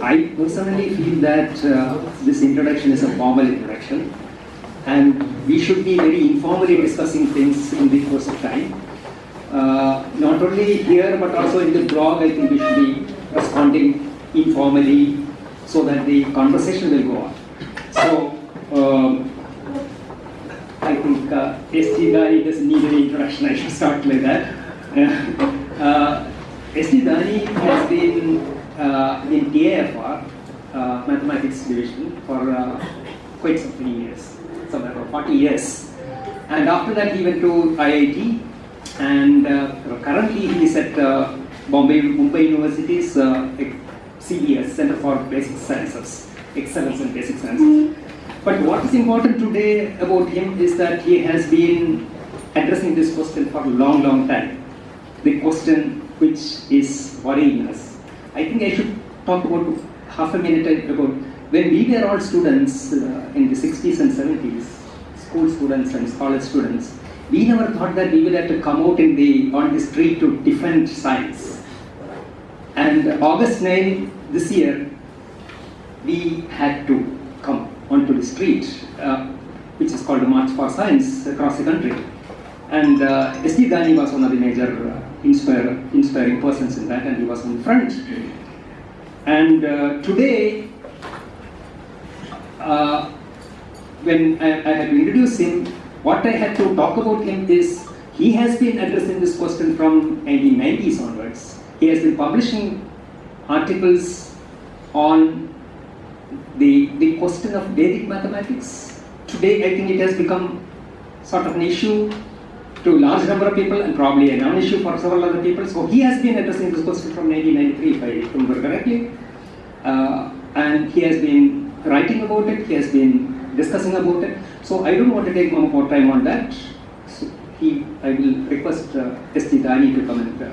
I personally feel that uh, this introduction is a formal introduction and we should be very informally discussing things in the course of time. Uh, not only here but also in the blog I think we should be responding informally so that the conversation will go on. So um, I think uh, SG Dani doesn't need any introduction, I should start like that. uh, SG Dani has been uh, in TIFR, uh, Mathematics Division, for uh, quite some many years, somewhere about 40 years. And after that he went to IIT and uh, currently he is at uh, Bombay, Mumbai University's uh, CBS, Center for Basic Sciences, Excellence in Basic Sciences. But what is important today about him is that he has been addressing this question for a long, long time. The question which is worrying us. I think I should talk about half a minute about when we were all students uh, in the 60s and 70s, school students and college students, we never thought that we would have to come out in the on the street to defend science. And August 9 this year, we had to come onto the street, uh, which is called the March for Science across the country. And uh, S.G. Was one of the major uh, inspire, inspiring persons in that, and he was in front. And uh, today, uh, when I, I had to introduce him, what I had to talk about him is he has been addressing this question from 1990s onwards. He has been publishing articles on the, the question of Vedic mathematics. Today, I think it has become sort of an issue to large number of people and probably a non-issue for several other people. So he has been addressing this question from 1993, if I remember correctly. Uh, and he has been writing about it, he has been discussing about it. So I don't want to take more time on that. So he, I will request uh, S.G. Dani to come and uh,